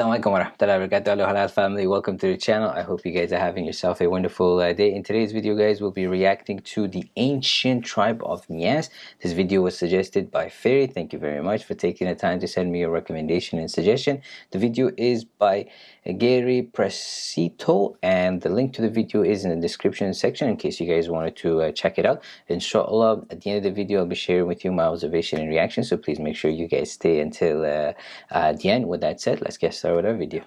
Assalamualaikum warahmatullahi wabarakatuh. Hello halal family. Welcome to the channel. I hope you guys are having yourself a wonderful uh, day. In today's video guys we'll be reacting to the ancient tribe of Nias. This video was suggested by Fairy. Thank you very much for taking the time to send me a recommendation and suggestion. The video is by Gary Presito and the link to the video is in the description section in case you guys wanted to uh, check it out. Inshallah at the end of the video I'll be sharing with you my observation and reaction so please make sure you guys stay until uh, uh the end. With that said let's get started our video.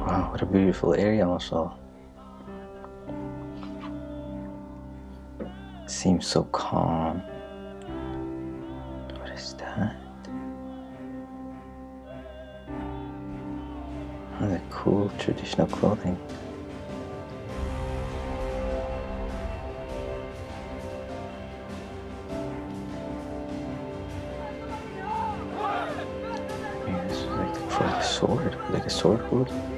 Wow, what a beautiful area also. Seems so calm. What is that? Oh, the cool traditional clothing. Sword, like a sword hood.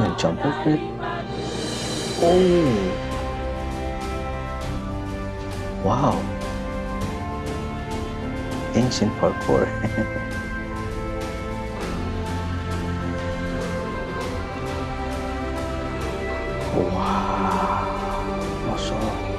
gonna jump off it. Oh! Wow! Ancient parkour. wow! Mashallah.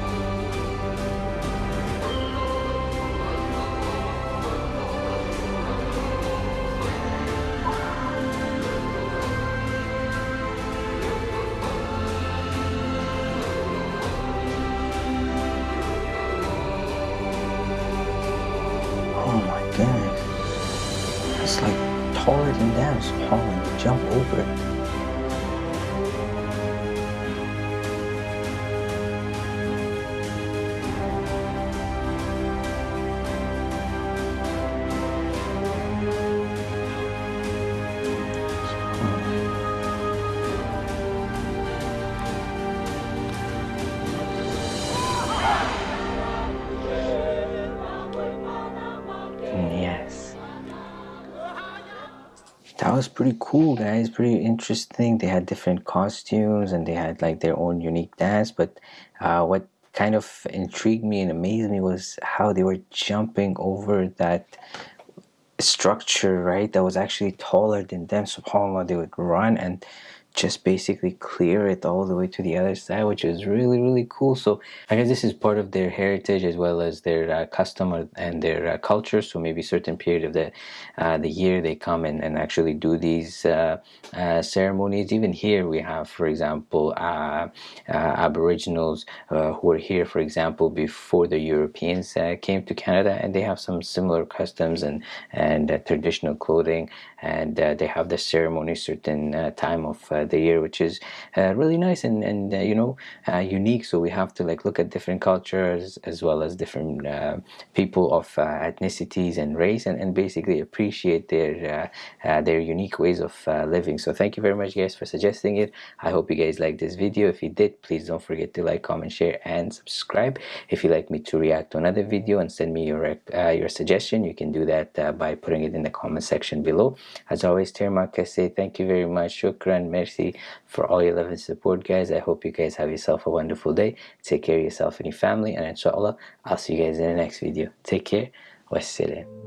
Taller than them, so how jump over it. That was pretty cool guys. Pretty interesting. They had different costumes and they had like their own unique dance but uh, what kind of intrigued me and amazed me was how they were jumping over that structure right that was actually taller than them. Subhanallah they would run and just basically clear it all the way to the other side which is really really cool. So i guess this is part of their heritage as well as their uh, custom and their uh, culture. So maybe certain period of the uh, the year they come in and actually do these uh, uh, ceremonies. Even here we have for example uh, aboriginals who are here for example before the europeans came to canada and they have some similar customs and and traditional clothing. And they have the ceremony certain time of the year which is uh, really nice and, and uh, you know uh, unique. So we have to like look at different cultures as well as different people of ethnicities and race and, and basically appreciate their their unique ways of living. So thank you very much guys for suggesting it. I hope you guys liked this video. If you did please don't forget to like comment share and subscribe. If you'd like me to react to another video and send me your uh, your suggestion you can do that uh, by putting it in the comment section below. As always Termark I say thank you very much. Shukran merci for all your love and support guys. I hope you guys have yourself a wonderful day. Take care of yourself and your family. And inshallah I'll see you guys in the next video. Take care. Wassalam